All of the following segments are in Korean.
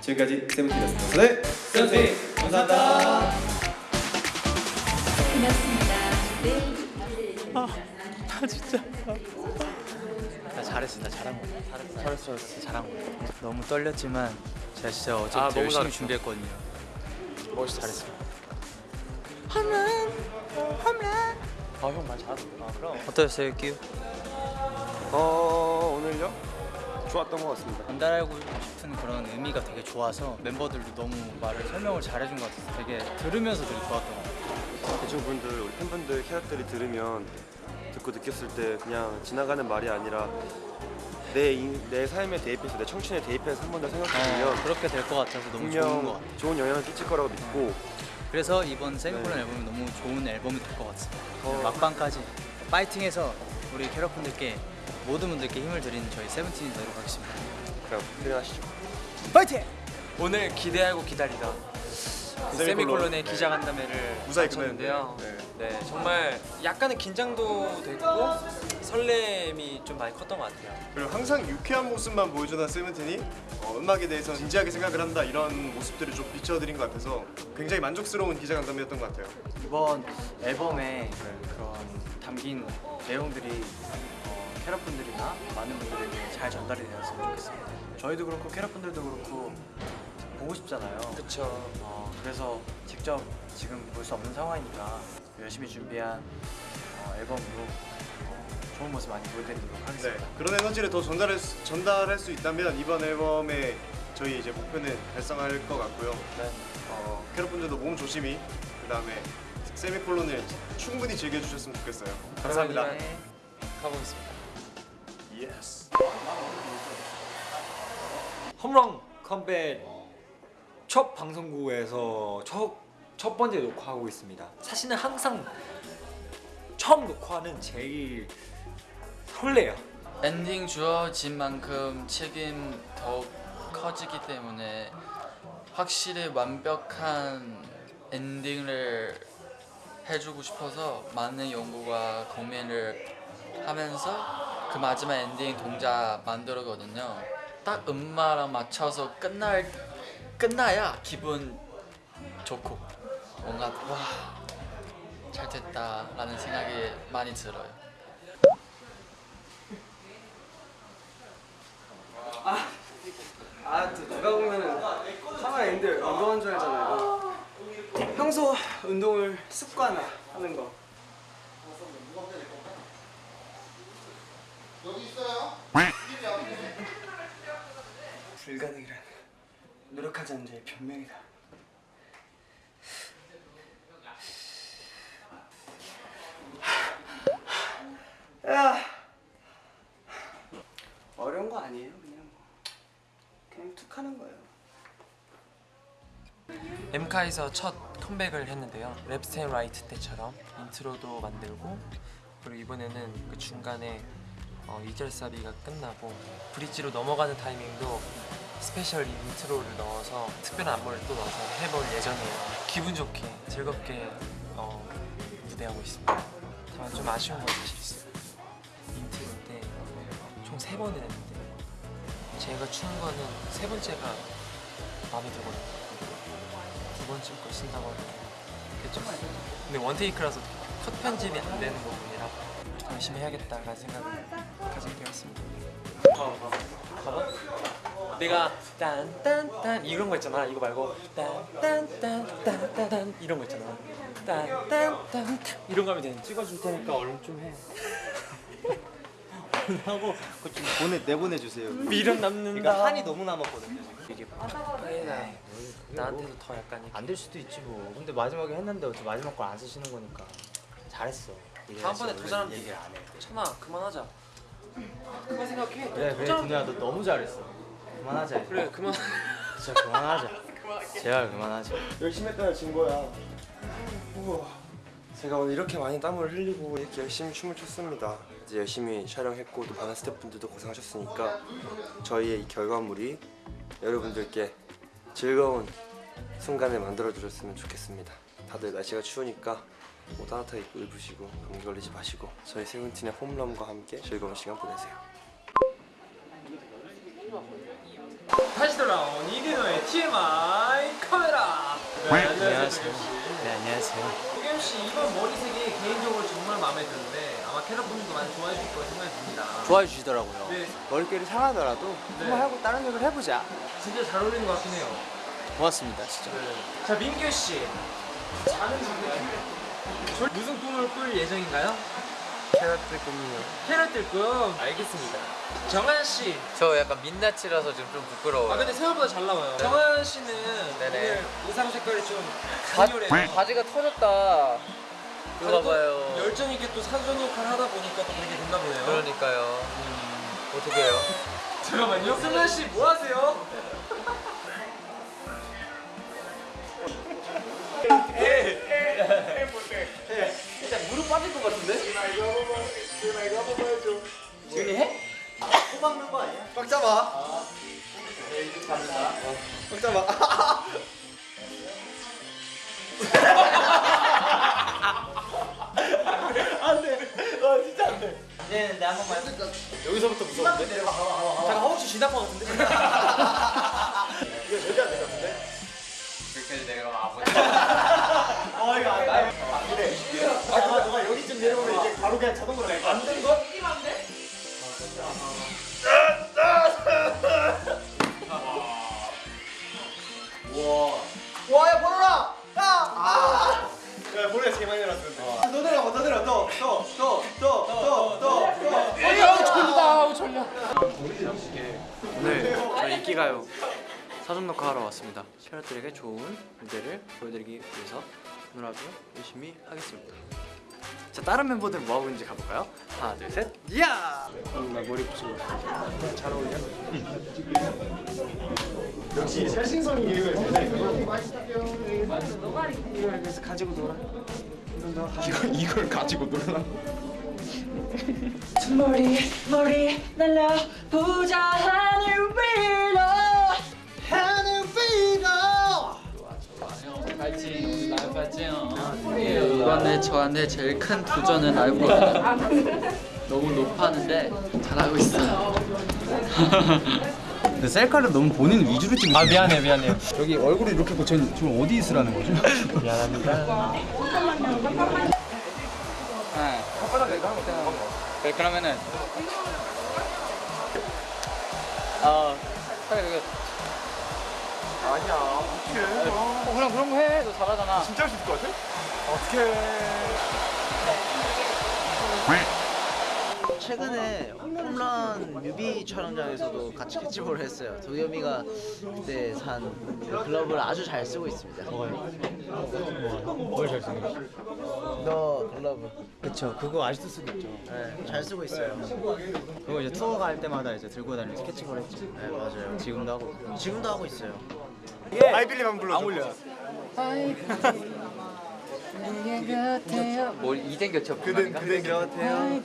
지금까지 세븐틴이었습니다. 네, 세븐틴 감사합니다. 나 잘했어, 나 잘한 거야. 잘했어, 잘했어, 잘한 거야. 너무 떨렸지만 제가 진짜 어제부터 아, 열심히 잘했어. 준비했거든요. 멋있어 잘했어. 아형 말 잘했어 아 그럼 어떠셨어요, 끼우? 어 오늘요? 좋았던 것 같습니다. 전달하고 싶은 그런 의미가 되게 좋아서 멤버들도 너무 말을 설명을 잘해준 것 같아서 되게 들으면서 되게 좋았던 것 같아요. 대중분들 우리 팬분들 캐럿들이 들으면 듣고 느꼈을 때 그냥 지나가는 말이 아니라 내, 인, 내 삶에 대입해서 내 청춘에 대입해서 한 번 더 생각해보면 어, 그렇게 될 것 같아서 너무 좋은 것 같아요. 좋은 영향을 끼칠 거라고 믿고 그래서 이번 세미콜론 네. 앨범이 너무 좋은 앨범이 될 것 같습니다. 어. 막방까지 파이팅해서 우리 캐럿분들께 모든 분들께 힘을 드리는 저희 세븐틴이 되도록 하겠습니다. 그냥 표현하시죠. 파이팅! 오늘 기대하고 기다리다 그 세미콜론의 기자 간담회를 무사히 마쳤는데요. 끝냈는데, 네. 정말 약간의 긴장도 됐고 설렘이 좀 많이 컸던 것 같아요. 그리고 항상 유쾌한 모습만 보여주던 세븐틴이 어, 음악에 대해서 진지하게 생각을 한다 이런 모습들을 좀 비춰드린 것 같아서 굉장히 만족스러운 기자간담회였던 것 같아요. 이번 앨범에 그런 담긴 내용들이 어, 캐럿분들이나 많은 분들에게 잘 전달이 되었으면 좋겠습니다. 저희도 그렇고 캐럿분들도 그렇고 보고 싶잖아요. 그쵸. 어, 그래서 직접 지금 볼 수 없는 상황이니까 열심히 준비한 어, 앨범으로 어, 좋은 모습 많이 보여드리도록 네, 하겠습니다. 그런 에너지를 더 전달할 수, 전달할 수 있다면 이번 앨범의 저희 이제 목표는 달성할 것 같고요. 네. 어, 캐럿분들도 몸 조심히 그 다음에 세미콜론을 충분히 즐겨주셨으면 좋겠어요. 감사합니다. 네. 가보겠습니다. Yes. 홈런 컴백 첫 방송국에서 첫, 첫 번째 녹화하고 있습니다. 사실은 항상 처음 녹화는 제일 설레요. 엔딩 주어진 만큼 책임 더욱 커지기 때문에 확실히 완벽한 엔딩을 해주고 싶어서 많은 연구와 고민을 하면서 그 마지막 엔딩 동작 만들었거든요. 딱 음악이랑 맞춰서 끝날 끝나야 기분 좋고 뭔가 와 잘 됐다 라는 생각이 많이 들어요. 아, 또 누가 보면은 카메라 인데 운동한 줄 알잖아요. 평소 운동을 습관화하는 거. 불가능이란 노력하지 않는 자의 변명이다. 야, 어려운 거 아니에요, 그냥 뭐. 그냥 툭 하는 거예요. 엠카에서 첫 컴백을 했는데요. Left & Right 때처럼 인트로도 만들고 그리고 이번에는 그 중간에 어, 2절 사비가 끝나고 bridge로 넘어가는 타이밍도 special 인트로를 넣어서 특별한 안무를 또 넣어서 해볼 예정이에요. 기분 좋게 즐겁게 어, 무대하고 있습니다. 다만 좀 아쉬운 건 사실 있어요. 인트로 때 총 세 번을 했는데 제가 추는 거는 세 번째가 마음에 들거든요. 두 번째 걸 쓴다고 좀 근데 one take라서 컷 편집이 안 되는 부분이라 열심히 해야겠다라는 생각을 가지게 되었습니다. 봐봐 내가 딴딴딴 이런 거 있잖아. 이거 말고 딴딴딴딴딴 이런 거 있잖아. 딴딴딴 이런 거 하면 돼 찍어줄 테니까 얼른 좀해 하고 그거 좀 보내 내보내 주세요. 미련 남는다 그러니까 한이 너무 남았거든요. 이게 팍팍해나 나한테도 더 약간 안 될 수도 있지 뭐. 근데 마지막에 했는데 어차피 마지막 걸 안 쓰시는 거니까 잘했어. 다음번에 더 잘하면 얘기를 안 해. 참아 그만하자 그만 생각해 그래 그래 준우야 너 너무 잘했어. 그만하자. 이제. 그래 그만 진짜 그만하자. 제발 그만하자. 열심히 했다는 증거야. 우와. 제가 오늘 이렇게 많이 땀을 흘리고 이렇게 열심히 춤을 췄습니다. 이제 열심히 촬영했고 또 많은 스태프분들도 고생하셨으니까 저희의 이 결과물이 여러분들께 즐거운 순간을 만들어 주셨으면 좋겠습니다. 다들 날씨가 추우니까 뭐 따뜻하게 입고 입으시고 감기 걸리지 마시고 저희 세븐틴의 홈런과 함께 즐거운 시간 보내세요. 다시 돌아온 이근호의 TMI 카메라. 네, 안녕하세요. 네 안녕하세요. 도겸 씨 이번 머리색이 개인적으로 정말 마음에 드는데 아마 캐럿분들도 많이 좋아해 주실 거라 생각이 듭니다. 좋아해 주시더라고요. 네, 머릿결이 상하더라도 한번 하고 다른 색을 해보자. 진짜 잘 어울리는 것 같긴 해요. 고맙습니다, 진짜. 자 민규 씨, 자는 꿈 무슨 꿈을 꿀 예정인가요? 캐럿들 꿈이요. 캐럿들 꿈 알겠습니다. 정한 씨, 저 약간 민낯이라서 지금 좀 부끄러워요. 아 근데 생각보다 잘 나와요. 정한 씨는 네네. 오늘 의상 색깔이 좀 바, 강렬해요. 바지가 터졌다. 봐봐요. 열정 있게 또 사전 녹화를 하다 보니까 또 그렇게 됐나 보네요. 그러니까요. 어떻게 해요? 잠깐만요. 승환 씨 뭐 하세요? 무릎 빠질 것 같은데? 지훈이 해? 꽉 잡아. 꽉 잡아. 네, 네, 한 번만. 여기서부터 무서운데? 내려가, 가봐, 가봐, 가봐. 잠깐 허벅지 쥐날 것 같은데? 이거 절대 안될것 같은데? 여기까지 내려가면 아버지. 그냥 자동으로 될 거야. 안된 거? 이기면 안 돼? 와야 보러라. 야. 아. 야 보러가 제일 많이 내렸는데. 더 내려, 더 내려, 더, 더, 더, 더, 더, 더, 더. 오늘 저희 인기가요 사전 녹화하러 왔습니다. 캐럿들에게 좋은 무대를 보여드리기 위해서 오늘 아주 열심히 하겠습니다. 자 다른 멤버들 뭐 하고 있는지 가볼까요? 하나 둘 셋, 야! 나 머리 붙이고 잘 어울려? 역시 새신성이 이유가 있네. 그래서 가지고 놀아. 이걸 이걸 가지고 놀라. 머리 머리 날려 보자 이번에 저한테 제일 큰 도전은 알고거든요. 너무 높았는데 잘하고 있어요. 근데 셀카를 너무 본인 위주로 찍는 아, 미안해, 미안해요. 여기 얼굴이 이렇게 있고 쟤는 지금 어디 있으라는 거죠? 네, 그러면은 어, 그래 그래. 아니야. 어떡해. 어, 그럼 그런 거 해. 너 잘하잖아. 진짜 할 수 있을 것 같아? 어떡해. 최근에 홈런 뮤비 촬영장에서도 같이 캐치볼을 했어요. 도겸이가 그때 산 글러브를 아주 잘 쓰고 있습니다. 뭘 잘생겼어? 너 글러브 그쵸 그거 아직도 쓰고 있죠. 네, 잘 쓰고 있어요. 그거 이제 투어 갈 때마다 이제 들고 다니는 스케치볼 했죠. 네 맞아요. 지금도 하고 있고. 지금도 하고 있어요. 아이빌리브 한번 불러줘. 안 울려. 뭐이 젠 겹쳐 그댄 그댄 곁에요.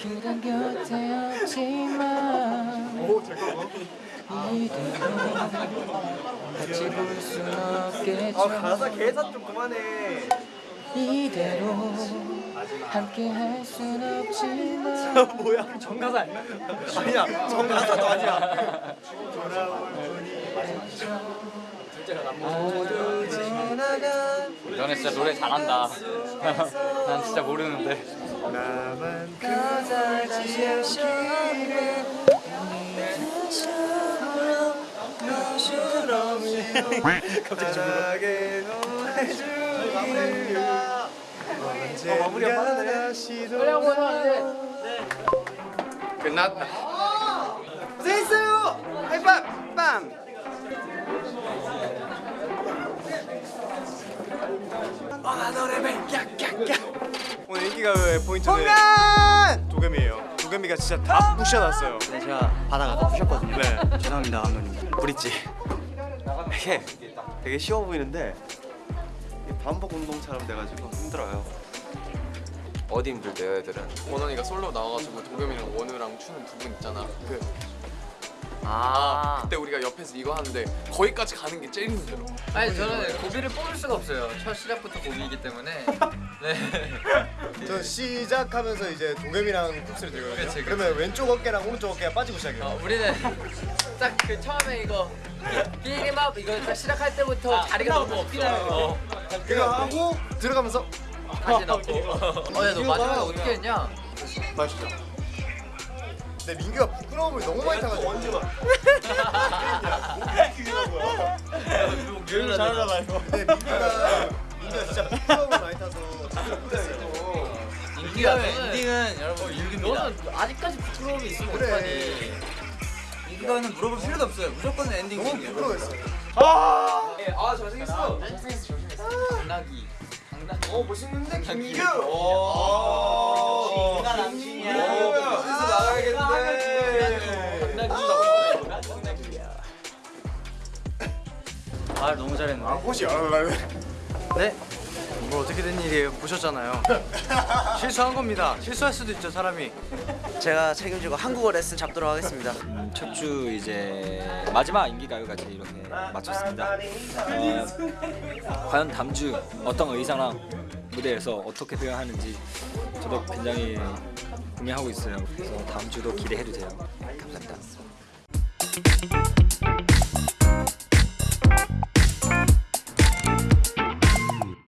그런 곁에 없지만 오 잠깐만. 같이 볼순 없겠죠 아 가사 계산 좀 그만해. 이대로 함께 할 순 없지만 뭐야? 정가사 아니야? 아니야. 정가사도 아니야. 모두 지나간 너네 진짜 노래 잘한다. 난 진짜 모르는데. 나만 않기를 갑자기 다시 돌아 끝났다. 고생했어요. 하이파이브. 빵 오늘 인기가요의 포인트는 도겸이에요 도겸이가 진짜 다 부셔놨어요 네 제가 바다가 푸셨거든요. 네 죄송합니다 감독님. 브릿지. 이게 되게 쉬워 보이는데 이게 반복 운동처럼 돼가지고 힘들어요. 어디 힘들대요 애들은? 원원이가 솔로 나와가지고 도겸이랑 원우랑 추는 부분 있잖아 그 아 그때 우리가 옆에서 이거 하는데 거기까지 가는 게 제일 힘들어 아니 저는 고비를 뽑을 수가 없어요. 첫 시작부터 고비이기 때문에. 네. 저 시작하면서 이제 동엽이랑 쿱스를 들거든요. 그치, 그치. 그러면 왼쪽 어깨랑 오른쪽 어깨가 빠지고 시작해요. 어, 우리는 딱 그 처음에 이거 비리밥 이거 딱 시작할 때부터 다리가 너무 없어요. 그거 하고 들어가면서 다시 넣고. 어야 너 마지막에 어떻게 했냐? 맛있죠. 근데 민규가 부끄러움을 너무 많이 타가지고 언제 봐. 교육을 잘하나 봐요. 근데 민규가 민규가 진짜 부끄러움을 많이 타서 못했어요. 인디가 인딩은 여러분 너는 아직까지 부끄러움이 있으면 그래. 이거는 물어볼 필요도 없어요. 무조건 엔딩 너무 중이에요. 부끄러웠어요. 아 잘생겼어. 당나귀. 당나귀. 어 멋있는데 김민규. 아 너무 잘했네. 아 알아요. 네? 뭐 어떻게 된 일이에요? 보셨잖아요. 실수한 겁니다. 실수할 수도 있죠 사람이. 제가 책임지고 한국어 레슨 잡도록 하겠습니다. 첫 주 이제 마지막 인기가요까지 이렇게 마쳤습니다. 어, 과연 다음 주 어떤 의상랑 무대에서 어떻게 표현하는지 저도 굉장히 궁금해하고 있어요. 그래서 다음 주도 기대해도 돼요. 감사합니다.